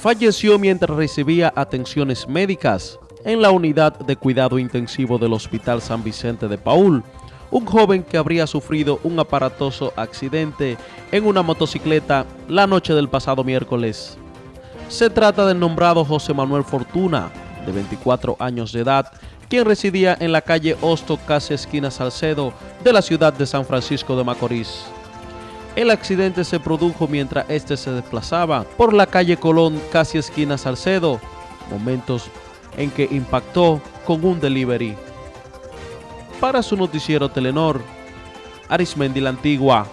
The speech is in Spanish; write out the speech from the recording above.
falleció mientras recibía atenciones médicas en la unidad de cuidado intensivo del Hospital San Vicente de Paul, un joven que habría sufrido un aparatoso accidente en una motocicleta la noche del pasado miércoles. Se trata del nombrado José Manuel Fortuna, de 24 años de edad, quien residía en la calle Hosto, casi esquina Salcedo, de la ciudad de San Francisco de Macorís. El accidente se produjo mientras este se desplazaba por la calle Colón, casi esquina Salcedo, momentos en que impactó con un delivery. Para su noticiero Telenor, Arismendi la Antigua.